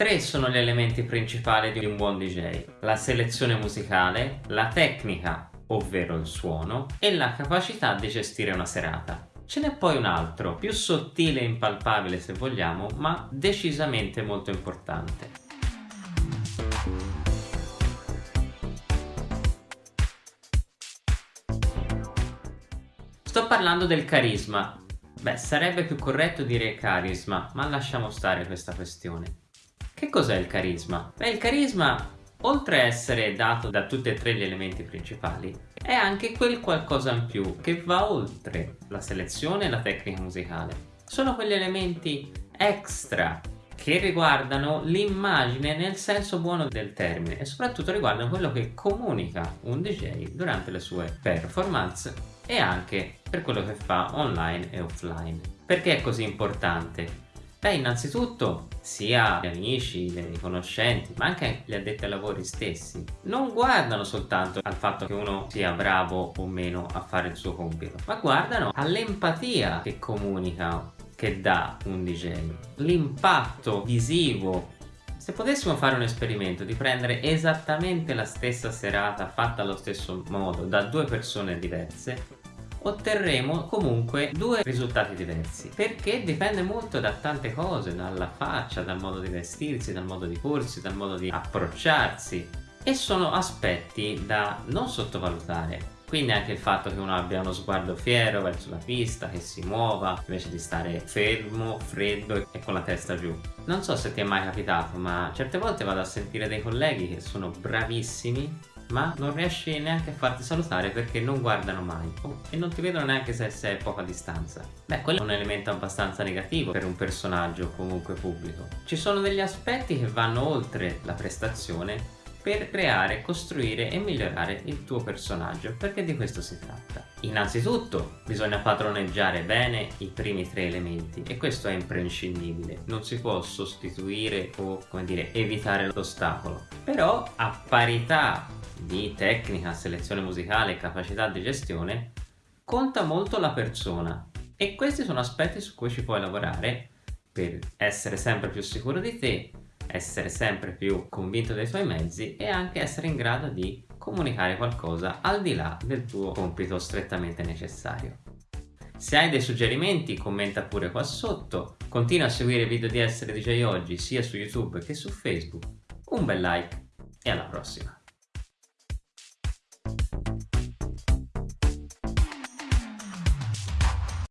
Tre sono gli elementi principali di un buon DJ. La selezione musicale, la tecnica, ovvero il suono, e la capacità di gestire una serata. Ce n'è poi un altro, più sottile e impalpabile se vogliamo, ma decisamente molto importante. Sto parlando del carisma. Beh, sarebbe più corretto dire carisma, ma lasciamo stare questa questione. Che cos'è il carisma? Beh, il carisma, oltre a essere dato da tutti e tre gli elementi principali, è anche quel qualcosa in più che va oltre la selezione e la tecnica musicale. Sono quegli elementi extra che riguardano l'immagine nel senso buono del termine e soprattutto riguardano quello che comunica un DJ durante le sue performance e anche per quello che fa online e offline. Perché è così importante? Beh, innanzitutto, sia gli amici, i conoscenti, ma anche gli addetti ai lavori stessi, non guardano soltanto al fatto che uno sia bravo o meno a fare il suo compito, ma guardano all'empatia che comunica, che dà un DJ, l'impatto visivo. Se potessimo fare un esperimento di prendere esattamente la stessa serata fatta allo stesso modo da due persone diverse otterremo comunque due risultati diversi perché dipende molto da tante cose dalla faccia, dal modo di vestirsi, dal modo di porsi, dal modo di approcciarsi e sono aspetti da non sottovalutare quindi anche il fatto che uno abbia uno sguardo fiero verso la pista, che si muova invece di stare fermo, freddo e con la testa giù. Non so se ti è mai capitato ma certe volte vado a sentire dei colleghi che sono bravissimi ma non riesci neanche a farti salutare perché non guardano mai oh, e non ti vedono neanche se sei a poca distanza. Beh, quello è un elemento abbastanza negativo per un personaggio comunque pubblico. Ci sono degli aspetti che vanno oltre la prestazione per creare, costruire e migliorare il tuo personaggio, perché di questo si tratta. Innanzitutto bisogna padroneggiare bene i primi tre elementi e questo è imprescindibile, non si può sostituire o come dire evitare l'ostacolo, però a parità di tecnica, selezione musicale e capacità di gestione conta molto la persona e questi sono aspetti su cui ci puoi lavorare per essere sempre più sicuro di te essere sempre più convinto dei tuoi mezzi e anche essere in grado di comunicare qualcosa al di là del tuo compito strettamente necessario. Se hai dei suggerimenti commenta pure qua sotto, continua a seguire i video di Essere DJ Oggi sia su YouTube che su Facebook, un bel like e alla prossima!